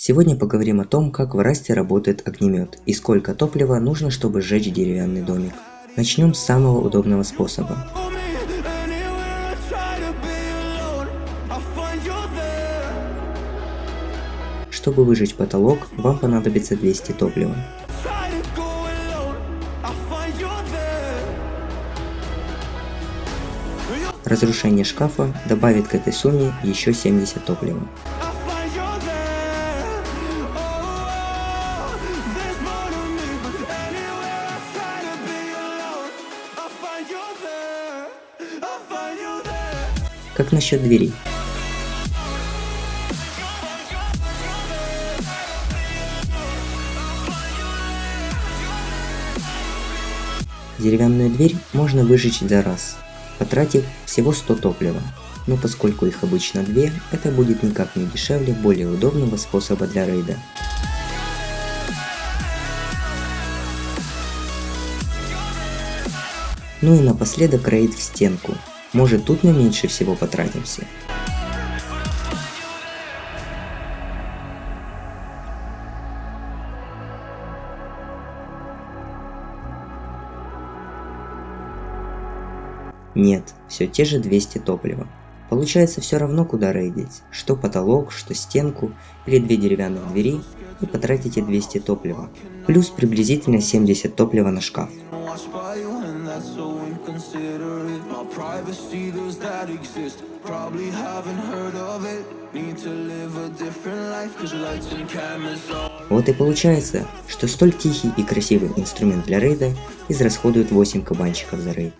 Сегодня поговорим о том, как в Расте работает огнемет и сколько топлива нужно, чтобы сжечь деревянный домик. Начнем с самого удобного способа. Чтобы выжечь потолок, вам понадобится 200 топлива. Разрушение шкафа добавит к этой сумме еще 70 топлива. Как насчет дверей? Деревянную дверь можно выжечь за раз, потратив всего 100 топлива. Но поскольку их обычно две, это будет никак не дешевле более удобного способа для рейда. Ну и напоследок рейд в стенку. Может тут мы меньше всего потратимся. Нет, все те же 200 топлива. Получается все равно куда рейдить, что потолок, что стенку или две деревянных двери и потратите 200 топлива, плюс приблизительно 70 топлива на шкаф. Вот и получается, что столь тихий и красивый инструмент для рейда израсходует 8 кабанчиков за рейд.